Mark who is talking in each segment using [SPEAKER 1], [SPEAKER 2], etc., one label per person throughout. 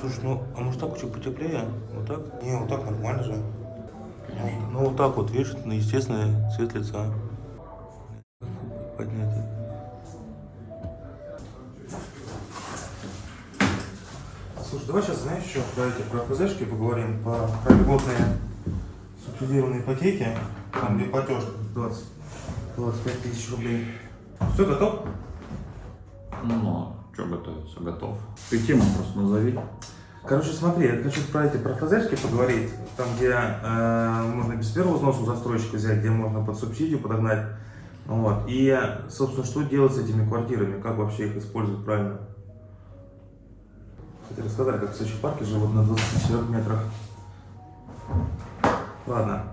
[SPEAKER 1] Слушай, ну, а может так чуть потеплее? Вот так? Не, вот так нормально же. Ну, ну, вот так вот, видишь, ну, естественный цвет лица. Поднять. Слушай, давай сейчас, знаешь, еще про эти, про ФЗшки поговорим, по, про льготные субсидированные ипотеки, там, где платеж 20, 25 тысяч рублей. Все, готов?
[SPEAKER 2] Ну, что готовиться? Готов. Ты тему просто назови.
[SPEAKER 1] Короче, смотри, я хочу про эти про ФЗшки поговорить, там, где э, можно без первого взноса у застройщика взять, где можно под субсидию подогнать. Вот. И, собственно, что делать с этими квартирами, как вообще их использовать правильно? Кстати, рассказали, как в Сочи парке живут на 24 метрах. Ладно,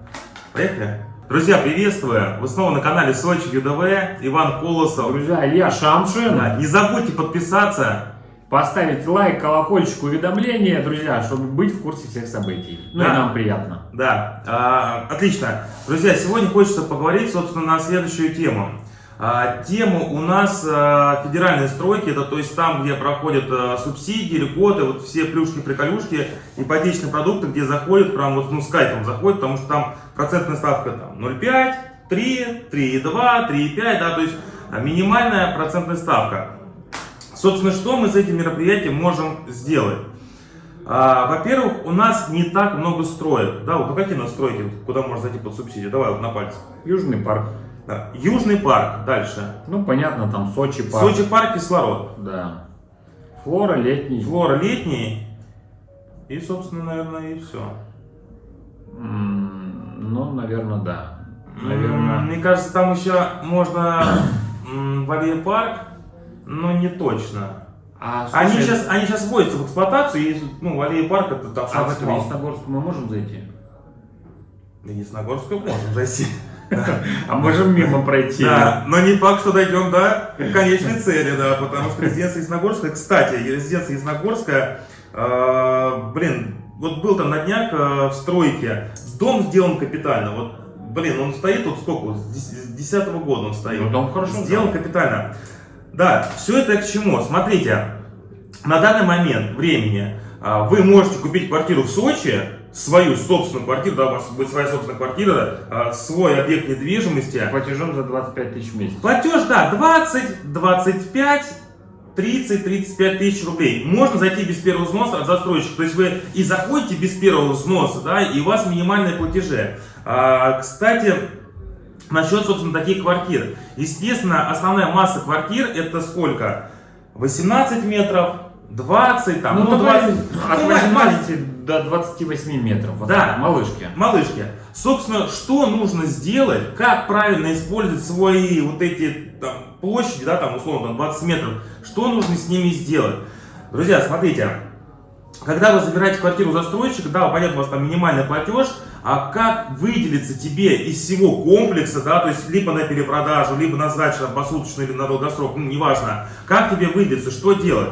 [SPEAKER 1] поехали. Друзья, приветствую! Вы снова на канале Сочи ЮДВ, Иван Колосов.
[SPEAKER 2] Друзья, Илья Шамшин.
[SPEAKER 1] Да, не забудьте подписаться,
[SPEAKER 2] Поставить лайк, колокольчик, уведомления, друзья, чтобы быть в курсе всех событий. Ну
[SPEAKER 1] Да.
[SPEAKER 2] и нам приятно.
[SPEAKER 1] Да, а, отлично. Друзья, сегодня хочется поговорить, собственно, на следующую тему. А, тему у нас а, федеральные стройки, это то есть там, где проходят а, субсидии, льготы, вот все плюшки-приколюшки, ипотечные продукты, где заходят, прям вот ну, с кайфом заходят, потому что там процентная ставка там 0,5, 3, 3,2, 3,5, да, то есть а, минимальная процентная ставка. Собственно, что мы с этим мероприятием можем сделать? А, Во-первых, у нас не так много строек. Да, вот ну какие у нас стройки, куда можно зайти под субсидию? Давай вот на пальцах.
[SPEAKER 2] Южный парк.
[SPEAKER 1] Да. Южный парк, дальше.
[SPEAKER 2] Ну, понятно, там Сочи парк.
[SPEAKER 1] Сочи парк, кислород.
[SPEAKER 2] Да. Флора летний.
[SPEAKER 1] Флора летний. И, собственно, наверное, и все.
[SPEAKER 2] М, Ну, наверное, да. Наверное.
[SPEAKER 1] Мне кажется, там еще можно м, Валия парк, но не точно.
[SPEAKER 2] А,
[SPEAKER 1] Они
[SPEAKER 2] слушай,
[SPEAKER 1] сейчас, они сейчас вводятся в эксплуатацию, и, ну, Валия парк это там
[SPEAKER 2] А в этом Ясногорск мы можем зайти?
[SPEAKER 1] На Ясногорскую можем зайти.
[SPEAKER 2] А можем мимо пройти?
[SPEAKER 1] Да, но не факт, что дойдем до конечной цели, да, потому что резиденция Ясногорская, кстати, резиденция Ясногорская, э, блин, вот был там на днях э, в стройке, дом сделан капитально, вот, блин, он стоит вот сколько, с 10 года он стоит.
[SPEAKER 2] Ну, дом хорошо
[SPEAKER 1] Сделан капитально. Да, все это к чему? Смотрите, на данный момент времени а, вы можете купить квартиру в Сочи, свою собственную квартиру, да, у вас будет своя собственная квартира, а, свой объект недвижимости.
[SPEAKER 2] Платежом за 25 тысяч в месяц.
[SPEAKER 1] Платеж, да, 20, 25, 30, 35 тысяч рублей. Можно зайти без первого взноса от застройщика. То есть вы и заходите без первого взноса, да, и у вас минимальные платежи. А, кстати, насчет, собственно, таких квартир. Естественно, основная масса квартир это сколько? 18 метров, 20, там,
[SPEAKER 2] Ну,
[SPEAKER 1] ну,
[SPEAKER 2] давай
[SPEAKER 1] 20,
[SPEAKER 2] от
[SPEAKER 1] ну, маленькие.
[SPEAKER 2] 18 до 28 метров. Вот
[SPEAKER 1] Да.
[SPEAKER 2] так, малышки.
[SPEAKER 1] Малышки, собственно, что нужно сделать, как правильно использовать свои вот эти там, площади, да, там, условно, там, 20 метров, что нужно с ними сделать? Друзья, смотрите, когда вы забираете квартиру застройщика, да, понятно, у вас там минимальный платеж, а как выделиться тебе из всего комплекса, да, то есть либо на перепродажу, либо на сдачу там, посуточно или на долгосрок, ну, неважно, как тебе выделиться, что делать?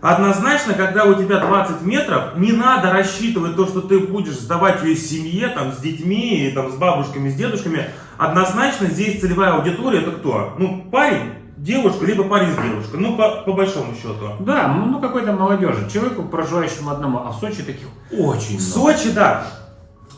[SPEAKER 1] Однозначно, когда у тебя 20 метров, не надо рассчитывать то, что ты будешь сдавать ее семье, там, с детьми, там, с бабушками, с дедушками. Однозначно здесь целевая аудитория это кто? Ну, парень, девушка, либо парень с девушкой. Ну, по, по большому счету.
[SPEAKER 2] Да, ну ну, какой-то молодежи. Человеку, проживающему одному. А в Сочи таких очень
[SPEAKER 1] В
[SPEAKER 2] много.
[SPEAKER 1] Сочи, да.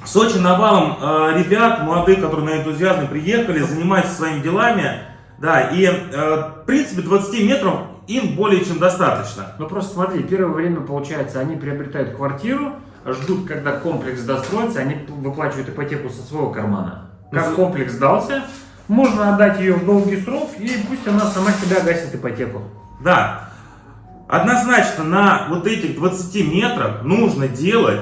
[SPEAKER 1] В Сочи навалом э, ребят, молодых, которые на энтузиазме приехали, занимаются своими делами. Да, и, э, в принципе, 20 метров им более чем достаточно.
[SPEAKER 2] Ну просто смотри, первое время, получается, они приобретают квартиру, ждут, когда комплекс достроится, они выплачивают ипотеку со своего кармана. Как комплекс сдался, можно отдать ее в долгий срок, и пусть она сама себя гасит ипотеку.
[SPEAKER 1] Да, однозначно на вот этих 20 метрах нужно делать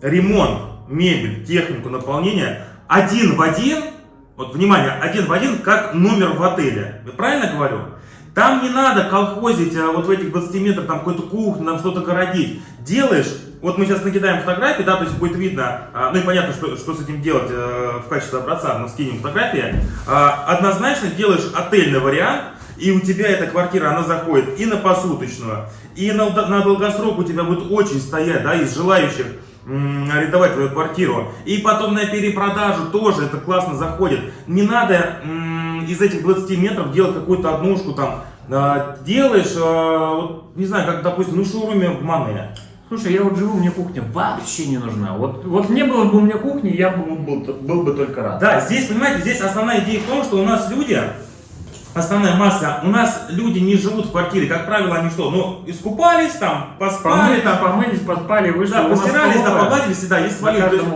[SPEAKER 1] ремонт, мебель, технику наполнения один в один, вот внимание, один в один, как номер в отеле. Я правильно говорю? Там не надо колхозить а, вот в этих 20 метрах, там какую-то кухню, там что-то городить. Делаешь, вот мы сейчас накидаем фотографии, да, то есть будет видно, а, ну и понятно, что, что с этим делать э, в качестве образца, мы скинем фотографии. А, однозначно делаешь отельный вариант, и у тебя эта квартира, она заходит и на посуточную, и на, на долгосрок у тебя будет очень стоять, да, из желающих арендовать твою квартиру. И потом на перепродажу тоже это классно заходит. Не надо из этих 20 метров делать какую-то однушку там. А, делаешь, а, вот, не знаю, как, допустим, ну, шоуруме в Мане.
[SPEAKER 2] Слушай, я вот живу, мне кухня вообще не нужна. Вот, вот не было бы у меня кухни, я бы был, был бы только рад.
[SPEAKER 1] Да, здесь, понимаете, здесь основная идея в том, что у нас люди, основная масса, у нас люди не живут в квартире, как правило, они что, ну, искупались там, поспали
[SPEAKER 2] Помылись,
[SPEAKER 1] там,
[SPEAKER 2] помылись, поспали, вышли.
[SPEAKER 1] да, постирались, да, погладились, да, есть то есть-.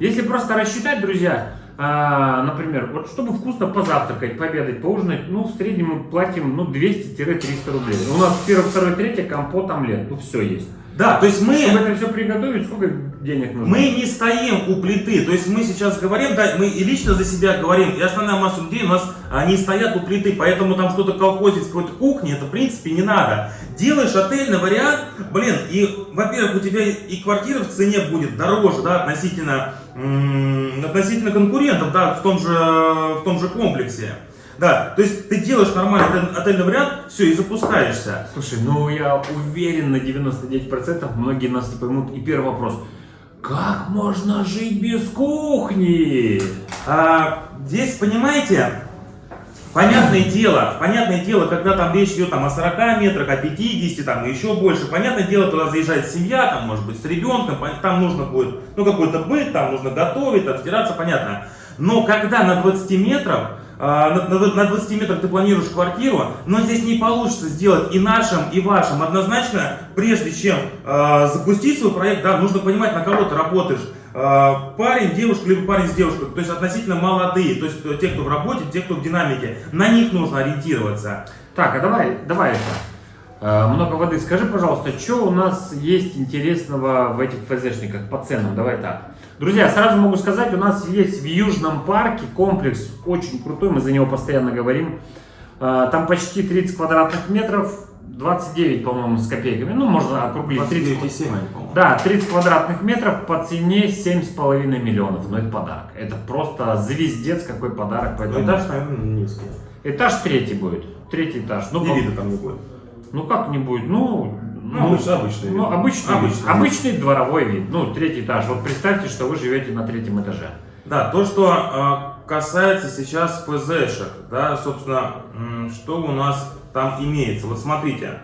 [SPEAKER 2] Если просто рассчитать, друзья, а, например, вот чтобы вкусно позавтракать, пообедать, поужинать, ну, в среднем мы платим, ну, 200-300 рублей. У нас первый, второй, третий, компот, омлет, ну, все есть.
[SPEAKER 1] Да, то есть мы,
[SPEAKER 2] Чтобы это все приготовить, сколько денег нужно?
[SPEAKER 1] мы не стоим у плиты, то есть мы сейчас говорим, да, мы и лично за себя говорим, и основная масса людей у нас они стоят у плиты, поэтому там что-то колхозить с какой-то кухни, это в принципе не надо. Делаешь отельный вариант, блин, и, во-первых, у тебя и квартира в цене будет дороже, да, относительно, относительно конкурентов, да, в том же, в том же комплексе. Да, то есть ты делаешь нормальный отель- отельный вариант, все, и запускаешься.
[SPEAKER 2] Слушай, ну я уверен на 99%, многие нас не поймут. И первый вопрос. Как можно жить без кухни?
[SPEAKER 1] А, здесь, понимаете, понятное дело, понятное дело, когда там речь идет там, о 40 метрах, о 50, там, и еще больше, понятное дело, туда заезжает семья, там, может быть, с ребенком, там нужно будет, ну, какой-то быт, там нужно готовить, отстираться, понятно. Но когда на 20 метров, на, на- на 20 метрах ты планируешь квартиру, но здесь не получится сделать и нашим, и вашим. Однозначно, прежде чем а, запустить свой проект, да, нужно понимать, на кого ты работаешь. А, парень, девушка, либо парень с девушкой, то есть относительно молодые, то есть э, те, кто в работе, те, кто в динамике, на них нужно ориентироваться.
[SPEAKER 2] Так, а давай, давай это. Э, Много воды. Скажи, пожалуйста, что у нас есть интересного в этих ФЗшниках по ценам? Давай так. Друзья, сразу могу сказать, у нас есть в Южном парке комплекс очень крутой, мы за него постоянно говорим. Э, Там почти 30 квадратных метров, 29, по-моему, с копейками. Ну, можно округлить. 30,
[SPEAKER 1] 29,7, по-моему.
[SPEAKER 2] Да, 30 квадратных метров по цене 7,5 миллионов. Но это подарок. Это просто звездец какой подарок.
[SPEAKER 1] Ну,
[SPEAKER 2] Поэтому...
[SPEAKER 1] этаж, наверное, низкий.
[SPEAKER 2] Этаж третий будет. Третий этаж. Ну, по-
[SPEAKER 1] там не будет.
[SPEAKER 2] ну как не будет? Ну,
[SPEAKER 1] Ну, обычно- обычный
[SPEAKER 2] ну,
[SPEAKER 1] вид.
[SPEAKER 2] обычный,
[SPEAKER 1] Обычный
[SPEAKER 2] обычный дворовой вид. Ну, третий этаж. Вот представьте, что вы живете на третьем этаже.
[SPEAKER 1] Да, то, что э, касается сейчас ФЗшек, да, собственно, что у нас там имеется. Вот смотрите,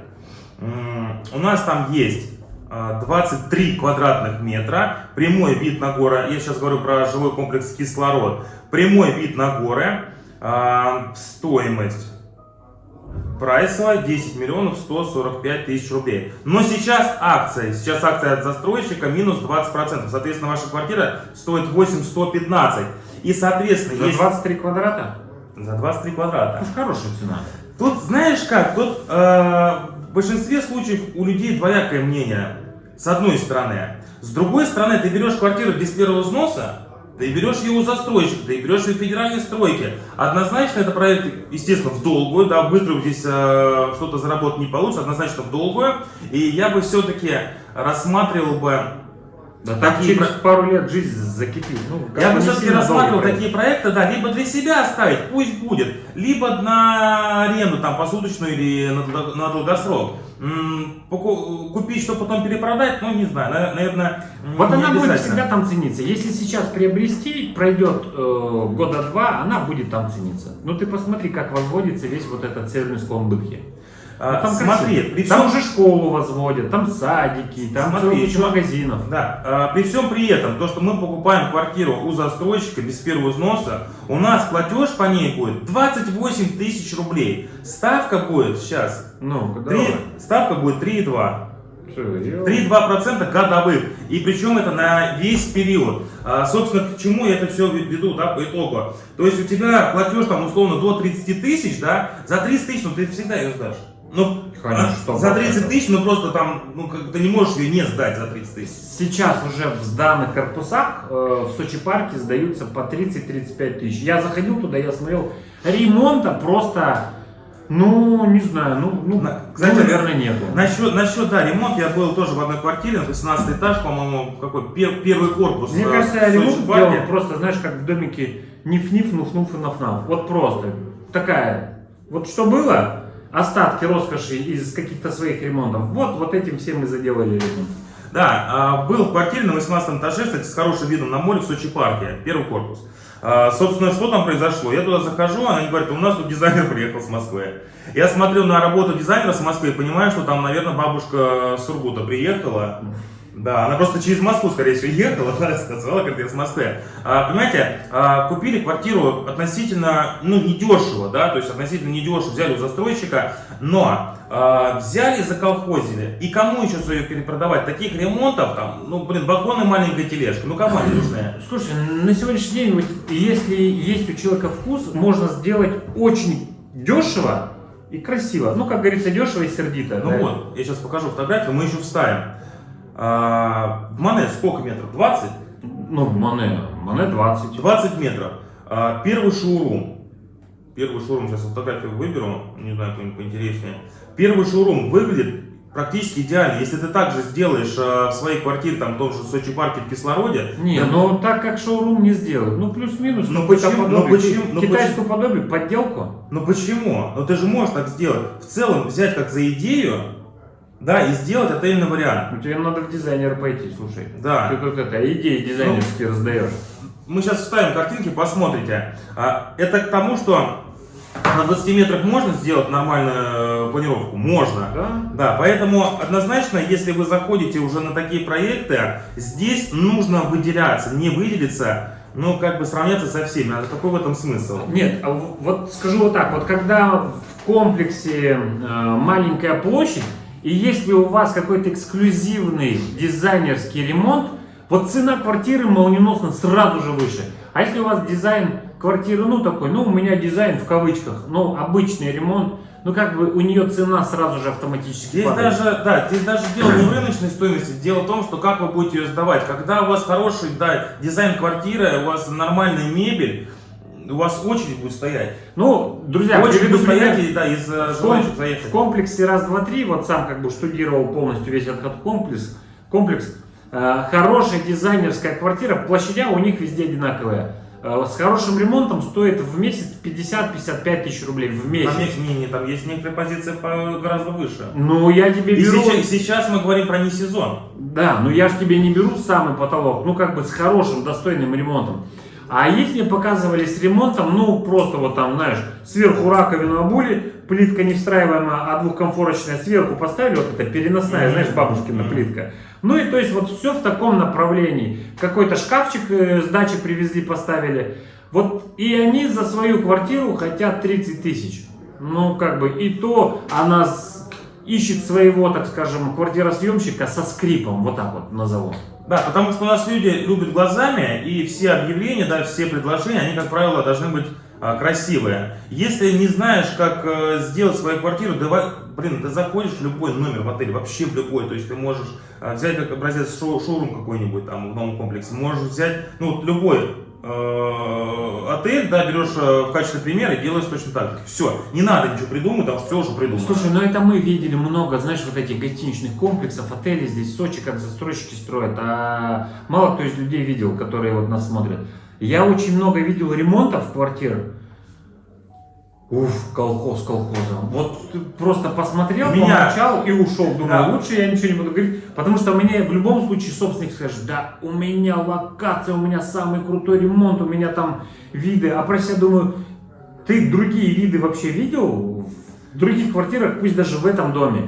[SPEAKER 1] у нас там есть э, 23 квадратных метра, прямой вид на горы, я сейчас говорю про жилой комплекс «Кислород», прямой вид на горы, э, стоимость прайсовая 10 миллионов 145 тысяч рублей. Но сейчас акция, сейчас акция от застройщика минус 20%. Соответственно, ваша квартира стоит 8 115. И, соответственно,
[SPEAKER 2] За
[SPEAKER 1] есть...
[SPEAKER 2] 23 квадрата?
[SPEAKER 1] За 23 квадрата.
[SPEAKER 2] Уж хорошая цена.
[SPEAKER 1] Тут, знаешь как, тут э, в большинстве случаев у людей двоякое мнение. С одной стороны. С другой стороны, ты берешь квартиру без первого взноса, ты берешь ее у застройщика, ты берешь ее в федеральной стройке. Однозначно это проект, естественно, в долгую, да, быстро здесь э, что-то заработать не получится, однозначно в долгую. И я бы все-таки рассматривал бы
[SPEAKER 2] Да так через
[SPEAKER 1] про-
[SPEAKER 2] пару лет жизнь закипит. Ну,
[SPEAKER 1] Я бы все-таки рассматривал такие проекты, да, либо для себя оставить, пусть будет, либо на аренду, там, посуточную или на, на долгосрок. Купить, что потом перепродать, ну, не знаю, на- наверное,
[SPEAKER 2] Вот она будет всегда там цениться. Если сейчас приобрести, пройдет э, года два, она будет там цениться. Ну ты посмотри, как возводится весь вот этот северный склон Бытхи.
[SPEAKER 1] А,
[SPEAKER 2] Ну, там
[SPEAKER 1] смотри,
[SPEAKER 2] красиво.
[SPEAKER 1] при
[SPEAKER 2] Там
[SPEAKER 1] всем,
[SPEAKER 2] уже школу возводят, там садики, там
[SPEAKER 1] Смотри, еще-
[SPEAKER 2] магазинов.
[SPEAKER 1] да, а, при всем при этом, то, что мы покупаем квартиру у застройщика без первого взноса, у нас платеж по ней будет 28 тысяч рублей. Ставка будет сейчас,
[SPEAKER 2] Ну,
[SPEAKER 1] три-
[SPEAKER 2] давай.
[SPEAKER 1] ставка будет 3,2.
[SPEAKER 2] Всё, я-
[SPEAKER 1] 3-2% годовых. И причем это на весь период. А, собственно, к чему я это все веду, да, по итогу. То есть у тебя платеж там условно до 30 тысяч, да, за 30 тысяч, ну ты всегда ее сдашь. Ну,
[SPEAKER 2] Конечно,
[SPEAKER 1] а,
[SPEAKER 2] 100%.
[SPEAKER 1] за 30 тысяч, ну просто там, ну как ты не можешь ее не сдать за 30 тысяч.
[SPEAKER 2] Сейчас уже в сданных корпусах э, в Сочи парке сдаются по 30-35 тысяч. Я заходил туда, я смотрел, ремонта просто, ну, не знаю, ну, ну,
[SPEAKER 1] На-
[SPEAKER 2] ну,
[SPEAKER 1] кстати,
[SPEAKER 2] наверное, нету.
[SPEAKER 1] Насчет, насчет, да, ремонт, я был тоже в одной квартире, на 18 этаж, по-моему, какой, пер- первый корпус.
[SPEAKER 2] Мне
[SPEAKER 1] э,
[SPEAKER 2] кажется,
[SPEAKER 1] Сочи
[SPEAKER 2] ремонт сделан просто, знаешь, как в домике ниф-ниф, нуф-нуф и наф-наф. Вот просто такая. Вот что было, остатки роскоши из каких-то своих ремонтов, вот, вот этим всем мы заделали ремонт.
[SPEAKER 1] Да, а, был в квартире на 18 этаже, кстати, с хорошим видом на море в Сочи парке, первый корпус. А, собственно, что там произошло? Я туда захожу, она говорит, у нас тут дизайнер приехал с Москвы. Я смотрю на работу дизайнера с Москвы и понимаю, что там, наверное, бабушка Сургута приехала. Да, она просто через Москву, скорее всего, ехала, она сказала, как я с Москвы. А, понимаете, а, купили квартиру относительно, ну, недешево, да, то есть относительно недешево взяли у застройщика, но а, взяли заколхозили. И кому еще свое перепродавать? Таких ремонтов, там, ну, блин, и маленькая тележка, ну, кому они нужны?
[SPEAKER 2] Слушай, на сегодняшний день, если есть у человека вкус, можно сделать очень дешево и красиво. Ну, как говорится, дешево и сердито.
[SPEAKER 1] Ну
[SPEAKER 2] да.
[SPEAKER 1] вот, я сейчас покажу фотографию, мы еще вставим. А, в Мане сколько метров? 20?
[SPEAKER 2] Ну, Мане, Мане 20.
[SPEAKER 1] 20 метров. А, первый шоурум. Первый шоурум, сейчас фотографию выберу, не знаю, кто-нибудь поинтереснее. Первый шоурум выглядит практически идеально. Если ты также сделаешь а, в своей квартире, там, в том же Сочи парке в кислороде,
[SPEAKER 2] Не,
[SPEAKER 1] да,
[SPEAKER 2] ну так как шоурум не сделают. Ну, плюс-минус,
[SPEAKER 1] Ну,
[SPEAKER 2] какое-то
[SPEAKER 1] почему-
[SPEAKER 2] подобие.
[SPEAKER 1] ну, почему- ну,
[SPEAKER 2] Китайскую подобие, подделку.
[SPEAKER 1] Ну почему? Ну ты же можешь так сделать. В целом взять как за идею, да, и сделать отельный вариант.
[SPEAKER 2] Ну, тебе надо в дизайнер пойти, слушай.
[SPEAKER 1] Да.
[SPEAKER 2] Ты тут это, идеи дизайнерские раздаешь.
[SPEAKER 1] Мы сейчас вставим картинки, посмотрите. А, Это к тому, что на 20 метрах можно сделать нормальную э, планировку? Можно.
[SPEAKER 2] Да?
[SPEAKER 1] Да, поэтому однозначно, если вы заходите уже на такие проекты, здесь нужно выделяться, не выделиться, ну как бы сравняться со всеми. А какой в этом смысл?
[SPEAKER 2] Нет, а вот скажу вот так, вот когда в комплексе э, маленькая площадь, и если у вас какой-то эксклюзивный дизайнерский ремонт, вот цена квартиры молниеносно сразу же выше. А если у вас дизайн квартиры, ну такой, ну у меня дизайн в кавычках, ну обычный ремонт, ну как бы у нее цена сразу же автоматически
[SPEAKER 1] Здесь
[SPEAKER 2] падает.
[SPEAKER 1] даже, да, здесь даже дело не в рыночной стоимости, дело в том, что как вы будете ее сдавать. Когда у вас хороший, да, дизайн квартиры, у вас нормальная мебель, у вас очередь будет стоять.
[SPEAKER 2] Ну, друзья,
[SPEAKER 1] очередь
[SPEAKER 2] приведу
[SPEAKER 1] будет
[SPEAKER 2] пример.
[SPEAKER 1] стоять, и, да, из э,
[SPEAKER 2] В, ком-
[SPEAKER 1] заехать.
[SPEAKER 2] в комплексе раз, два, три, вот сам как бы штудировал полностью весь этот комплекс. комплекс. Э, хорошая дизайнерская квартира, площадя у них везде одинаковые. Э, с хорошим ремонтом стоит в месяц 50-55 тысяч рублей в месяц.
[SPEAKER 1] Там есть, не, не, там есть некоторые позиции по- гораздо выше.
[SPEAKER 2] Ну, я тебе
[SPEAKER 1] И
[SPEAKER 2] беру...
[SPEAKER 1] сейчас, сейчас мы говорим про не сезон.
[SPEAKER 2] Да, но я же тебе не беру самый потолок, ну как бы с хорошим, достойным ремонтом. А есть мне показывали с ремонтом, ну просто вот там, знаешь, сверху раковину обули, плитка не встраиваемая, а двухкомфорочная сверху поставили, вот это переносная, знаешь, бабушкина плитка. Ну и то есть вот все в таком направлении. Какой-то шкафчик э, с дачи привезли, поставили. Вот и они за свою квартиру хотят 30 тысяч. Ну как бы и то она с- ищет своего, так скажем, квартиросъемщика со скрипом, вот так вот назову.
[SPEAKER 1] Да, потому что у нас люди любят глазами, и все объявления, да, все предложения, они, как правило, должны быть а, красивые. Если не знаешь, как э, сделать свою квартиру, давай, блин, ты заходишь в любой номер в отеле, вообще в любой, то есть ты можешь а, взять как образец шоу- шоурум какой-нибудь там в новом комплексе, можешь взять, ну, вот любой отель, да, берешь э, в качестве примера и делаешь точно так же. Все, не надо ничего придумать, потому все уже придумано.
[SPEAKER 2] Слушай, ну это мы видели много, знаешь, вот этих гостиничных комплексов, отелей здесь в Сочи, как застройщики строят, а мало кто из людей видел, которые вот нас смотрят. Я очень много видел ремонтов квартир. Уф, колхоз колхозом. Вот ты просто посмотрел,
[SPEAKER 1] Меня-
[SPEAKER 2] помолчал и ушел. Думаю,
[SPEAKER 1] Да.
[SPEAKER 2] лучше я ничего не буду говорить, потому что мне в любом случае собственник скажет, да, у меня локация, у меня самый крутой ремонт, у меня там виды. А про себя думаю, ты другие виды вообще видел в других квартирах, пусть даже в этом доме?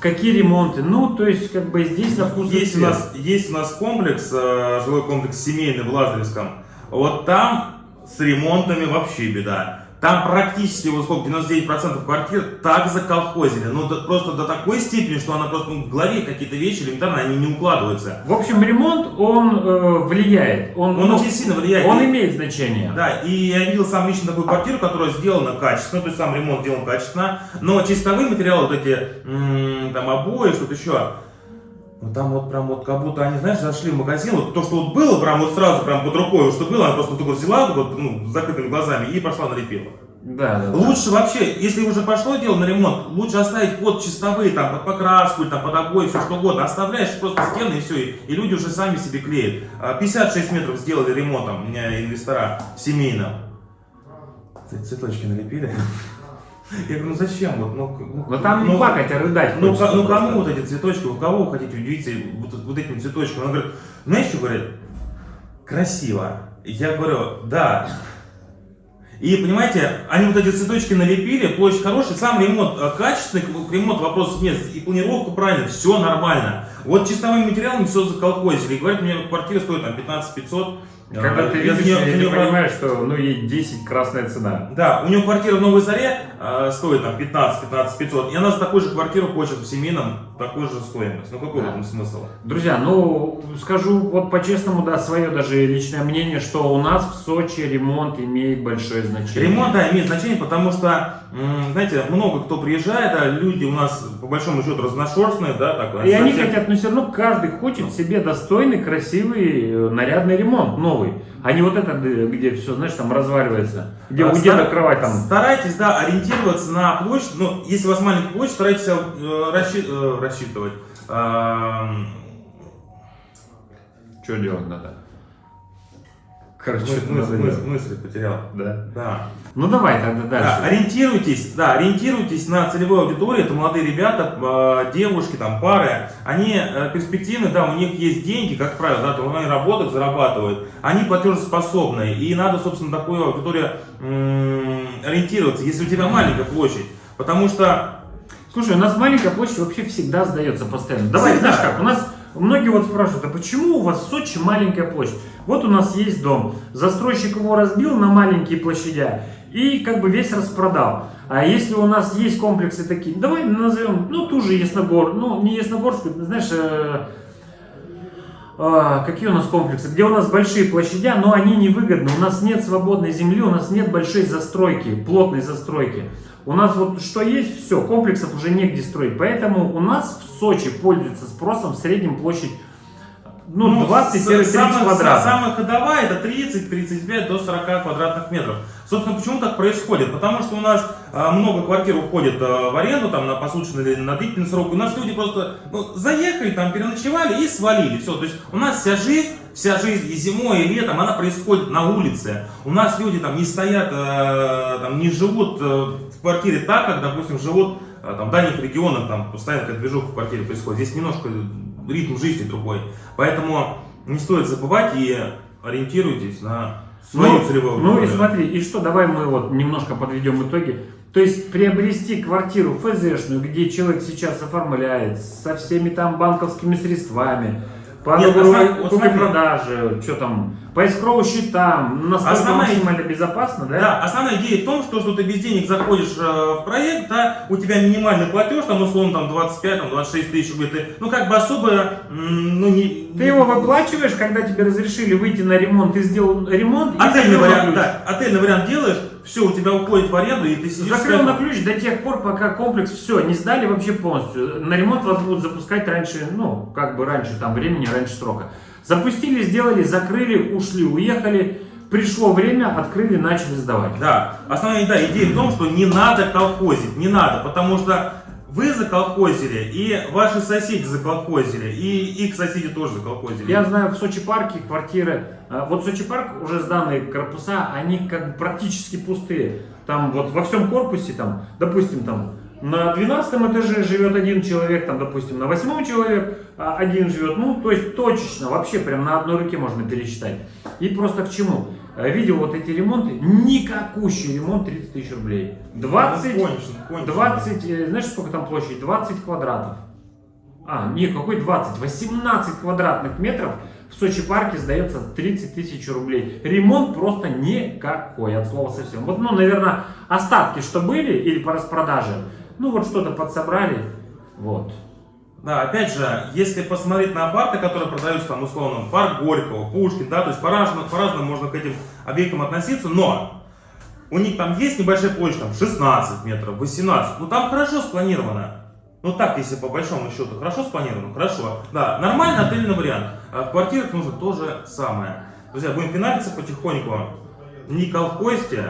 [SPEAKER 2] Какие ремонты? Ну, то есть, как бы здесь на вкус и
[SPEAKER 1] Есть у,
[SPEAKER 2] цвет.
[SPEAKER 1] нас, есть у нас комплекс, э, жилой комплекс семейный в Лазаревском. Вот там с ремонтами вообще беда. Там практически, вот сколько, 99% квартир так заколхозили. Ну, до- просто до такой степени, что она просто ну, в голове какие-то вещи элементарно, они не укладываются.
[SPEAKER 2] В общем, ремонт, он э, влияет. Он,
[SPEAKER 1] Он
[SPEAKER 2] ну,
[SPEAKER 1] очень сильно влияет.
[SPEAKER 2] он
[SPEAKER 1] И-
[SPEAKER 2] имеет значение.
[SPEAKER 1] Да, и я видел сам лично такую квартиру, которая сделана качественно, то есть сам ремонт сделан качественно, но чистовые материалы, вот эти, там, обои, что-то еще, ну там вот прям вот как будто они, знаешь, зашли в магазин, вот то, что вот было, прям вот сразу, прям под рукой, вот что было, она просто вот вот взяла, вот, вот, ну, с закрытыми глазами и пошла налепила.
[SPEAKER 2] Да, да, да.
[SPEAKER 1] Лучше вообще, если уже пошло дело на ремонт, лучше оставить под чистовые, там, под покраску, там, под обои, все что угодно. Оставляешь просто стены и все, и, и люди уже сами себе клеят. А, 56 метров сделали ремонтом, у меня инвестора семейном. Ц- Цветочки налепили. Я говорю, ну зачем? Вот, ну, к- ну,
[SPEAKER 2] Но там не
[SPEAKER 1] ну,
[SPEAKER 2] плакать, а рыдать.
[SPEAKER 1] Ну,
[SPEAKER 2] хочется
[SPEAKER 1] ну кому вот эти цветочки, у кого вы хотите удивиться вот, вот этим цветочком? Она говорит, знаешь, что говорит? Красиво. Я говорю, да. И понимаете, они вот эти цветочки налепили, площадь хорошая, сам ремонт э, качественный, к ремонту вопросов нет, и планировка правильная, все нормально. Вот чистовыми материалами все заколхозили. И говорят, мне квартира стоит там 15 500.
[SPEAKER 2] Когда ты
[SPEAKER 1] Я
[SPEAKER 2] видишь, я, ты
[SPEAKER 1] неё
[SPEAKER 2] понимаешь, что ну ей 10 красная цена.
[SPEAKER 1] Да, у него квартира в Новой Заре э, стоит там 15-15 500, и она за такую же квартиру хочет в семейном такую же стоимость. Ну какой в этом смысл?
[SPEAKER 2] Друзья, ну скажу вот по-честному, да, свое даже личное мнение, что у нас в Сочи ремонт имеет большое значение.
[SPEAKER 1] Ремонт, да, имеет значение, потому что, знаете, много кто приезжает, а люди у нас, по большому счету, разношерстные, да, так,
[SPEAKER 2] И они хотят, но все равно каждый хочет себе достойный, красивый, э, нарядный ремонт, новый. А не вот это, где, где все, знаешь, там разваливается. Где
[SPEAKER 1] А,
[SPEAKER 2] у деда
[SPEAKER 1] стар-
[SPEAKER 2] кровать там.
[SPEAKER 1] Старайтесь, да, ориентироваться на площадь. Ну, если у вас маленькая площадь, старайтесь э, расчи- э, рассчитывать. Эм,
[SPEAKER 2] Что делать надо? Короче,
[SPEAKER 1] мы-
[SPEAKER 2] что
[SPEAKER 1] мы-
[SPEAKER 2] надо
[SPEAKER 1] мы-
[SPEAKER 2] делать?
[SPEAKER 1] мысли потерял.
[SPEAKER 2] Да.
[SPEAKER 1] Да.
[SPEAKER 2] Ну давай тогда
[SPEAKER 1] Да,
[SPEAKER 2] дальше.
[SPEAKER 1] ориентируйтесь, да, ориентируйтесь на целевую аудиторию, это молодые ребята, э, девушки, там, пары, они э, перспективны, да, у них есть деньги, как правило, да, то они работают, зарабатывают, они платежеспособные, и надо, собственно, такую аудиторию ориентироваться, если у тебя маленькая площадь, потому что
[SPEAKER 2] Слушай, у нас маленькая площадь вообще всегда сдается постоянно. Давай,
[SPEAKER 1] Всегда.
[SPEAKER 2] знаешь как, у нас многие вот спрашивают, а почему у вас в Сочи маленькая площадь? Вот у нас есть дом, застройщик его разбил на маленькие площадя и как бы весь распродал. А если у нас есть комплексы такие, давай назовем, ну, ту же Ясногор, ну, не Ясногорскую, знаешь, э, а, какие у нас комплексы, где у нас большие площадя, но они невыгодны. У нас нет свободной земли, у нас нет большой застройки, плотной застройки. У нас вот что есть, все, комплексов уже негде строить. Поэтому у нас в Сочи пользуется спросом в среднем площадь ну, 20-30
[SPEAKER 1] с- самая-
[SPEAKER 2] квадратов.
[SPEAKER 1] Самая ходовая это 30-35 до 40 квадратных метров. Собственно, почему так происходит? Потому что у нас а, много квартир уходит а, в аренду, там, на посуточный или на длительный срок. У нас люди просто ну, заехали, там, переночевали и свалили. Все. То есть у нас вся жизнь, вся жизнь и зимой, и летом, она происходит на улице. У нас люди там не стоят, э, там, не живут в квартире так, как, допустим, живут там, в дальних регионах, там, постоянно какая-то движуха в квартире происходит. Здесь немножко ритм жизни другой. Поэтому не стоит забывать и ориентируйтесь на свою
[SPEAKER 2] Ну,
[SPEAKER 1] целевую
[SPEAKER 2] Ну и
[SPEAKER 1] аудиторию.
[SPEAKER 2] смотри, и что, давай мы вот немножко подведем итоги. То есть приобрести квартиру ФЗшную, где человек сейчас оформляет со всеми там банковскими средствами, по
[SPEAKER 1] Нет,
[SPEAKER 2] договору купли-продажи, что там, по эскроу счетам, насколько
[SPEAKER 1] Основная-
[SPEAKER 2] максимально безопасно, да?
[SPEAKER 1] Да, основная идея в том, что, что ты без денег заходишь э, в проект, да, у тебя минимальный платеж, там, условно, там, 25, там, 26 тысяч рублей, ты, ну, как бы особо, ну, не...
[SPEAKER 2] Ты его выплачиваешь, когда тебе разрешили выйти на ремонт, ты сделал ремонт,
[SPEAKER 1] Отельный вариант, да, отельный вариант делаешь, все, у тебя уходит в аренду, и ты сидишь...
[SPEAKER 2] Закрыл на ключ до тех пор, пока комплекс все, не сдали вообще полностью. На ремонт вас будут запускать раньше, ну, как бы раньше там времени, раньше срока. Запустили, сделали, закрыли, ушли, уехали. Пришло время, открыли, начали сдавать.
[SPEAKER 1] Да, основная да, идея в том, что не надо колхозить, не надо, потому что вы заколхозили, и ваши соседи заколхозили, и их соседи тоже заколхозили.
[SPEAKER 2] Я знаю, в Сочи парке квартиры, э, вот Сочи парк, уже сданные корпуса, они как бы практически пустые. Там вот во всем корпусе, там, допустим, там на 12 этаже живет один человек, там, допустим, на 8 человек а, один живет, ну, то есть точечно, вообще прям на одной руке можно пересчитать. И просто к чему? Э, Видел вот эти ремонты, никакущий ремонт 30 тысяч рублей. 20,
[SPEAKER 1] Ну, кончено.
[SPEAKER 2] 20, э, знаешь, сколько там площадь? 20 квадратов. А, не, какой 20? 18 квадратных метров в Сочи парке сдается 30 тысяч рублей. Ремонт просто никакой, от слова совсем. Вот, ну, наверное, остатки, что были, или по распродаже, ну, вот что-то подсобрали, вот.
[SPEAKER 1] Да, опять же, если посмотреть на парты, которые продаются, там, условно, парк Горького, Пушкин, да, то есть по-разному, по-разному можно к этим объектам относиться, но у них там есть небольшая площадь, там, 16 метров, 18, ну, там хорошо спланировано. Ну, так, если по большому счету хорошо спланировано, хорошо. Да, нормальный отельный вариант. А в квартирах нужно то же самое. Друзья, будем финалиться потихоньку. Не колхозьте,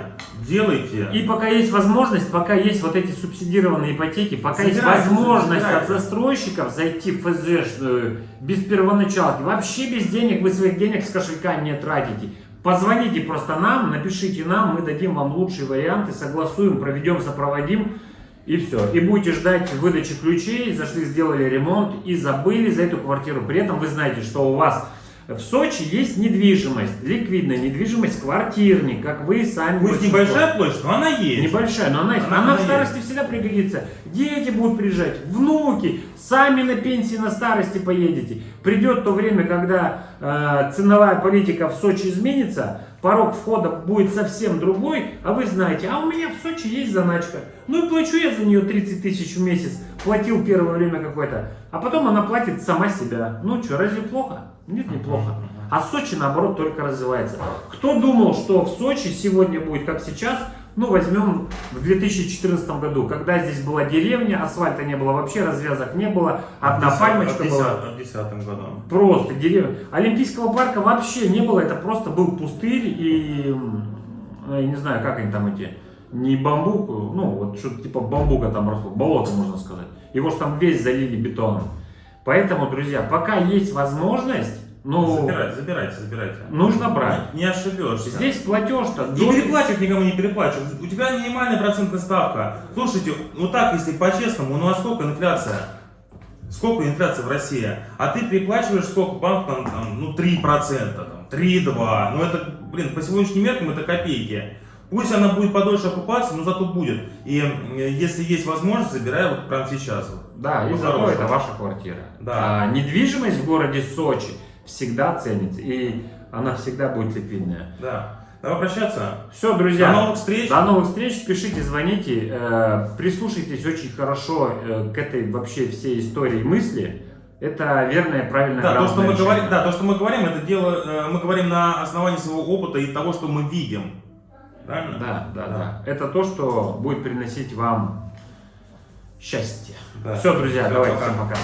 [SPEAKER 1] делайте.
[SPEAKER 2] И пока есть возможность, пока есть вот эти субсидированные ипотеки, пока есть
[SPEAKER 1] Забирайте,
[SPEAKER 2] возможность от
[SPEAKER 1] забирайте.
[SPEAKER 2] застройщиков зайти в ФЗшную без первоначалки, вообще без денег, вы своих денег с кошелька не тратите. Позвоните просто нам, напишите нам, мы дадим вам лучшие варианты, согласуем, проведем, сопроводим. И все. И будете ждать выдачи ключей, зашли, сделали ремонт и забыли за эту квартиру. При этом вы знаете, что у вас В Сочи есть недвижимость, ликвидная недвижимость, квартирник, как вы сами.
[SPEAKER 1] Пусть небольшая площадь, но она есть.
[SPEAKER 2] Небольшая, но она, есть.
[SPEAKER 1] Она-
[SPEAKER 2] она,
[SPEAKER 1] она
[SPEAKER 2] в старости всегда пригодится. Дети будут приезжать, внуки, сами на пенсии на старости поедете. Придет то время, когда э, ценовая политика в Сочи изменится, порог входа будет совсем другой, а вы знаете, а у меня в Сочи есть заначка. Ну и плачу я за нее 30 тысяч в месяц, платил первое время какое-то, а потом она платит сама себя. Ну что, разве плохо? Нет, неплохо. А Сочи, наоборот, только развивается. Кто думал, что в Сочи сегодня будет как сейчас, ну, возьмем в 2014 году, когда здесь была деревня, асфальта не было вообще, развязок не было, одна пальмочка была.
[SPEAKER 1] В 10 годом.
[SPEAKER 2] Просто деревня. Олимпийского парка вообще не было, это просто был пустырь и, я не знаю, как они там эти, не бамбук, ну, вот что-то типа бамбука там росло, болото, можно сказать. Его же там весь залили бетоном. Поэтому, друзья, пока есть возможность, ну,
[SPEAKER 1] Забирайте, забирайте, забирайте.
[SPEAKER 2] нужно брать.
[SPEAKER 1] Не ошибешься.
[SPEAKER 2] Здесь платеж-то
[SPEAKER 1] Не
[SPEAKER 2] до-
[SPEAKER 1] переплачивать никому не переплачивать. У тебя минимальная процентная ставка. Слушайте, ну так, если по-честному, ну а сколько инфляция? Сколько инфляция в России? А ты переплачиваешь сколько банк там, там, ну 3%, там, 3-2. Ну это, блин, по сегодняшним меркам это копейки. Пусть она будет подольше окупаться, но зато будет. И если есть возможность, забирай вот прямо сейчас.
[SPEAKER 2] Да, и зато это ваша квартира.
[SPEAKER 1] Да.
[SPEAKER 2] А недвижимость в городе Сочи всегда ценится, и она всегда будет ликвидная.
[SPEAKER 1] Да. Давай прощаться.
[SPEAKER 2] Все, друзья.
[SPEAKER 1] До новых встреч.
[SPEAKER 2] До новых встреч, пишите, звоните, э, прислушайтесь очень хорошо э, к этой вообще всей истории мысли. Это верное, правильное,
[SPEAKER 1] Да, то, что мы говорим, да, то, что мы говорим, это дело, э, мы говорим на основании своего опыта и того, что мы видим. Правильно?
[SPEAKER 2] Да, да,
[SPEAKER 1] Да.
[SPEAKER 2] да. Это то, что будет приносить вам счастье.
[SPEAKER 1] Да.
[SPEAKER 2] Все, друзья,
[SPEAKER 1] Всё,
[SPEAKER 2] давайте
[SPEAKER 1] пока.
[SPEAKER 2] всем пока.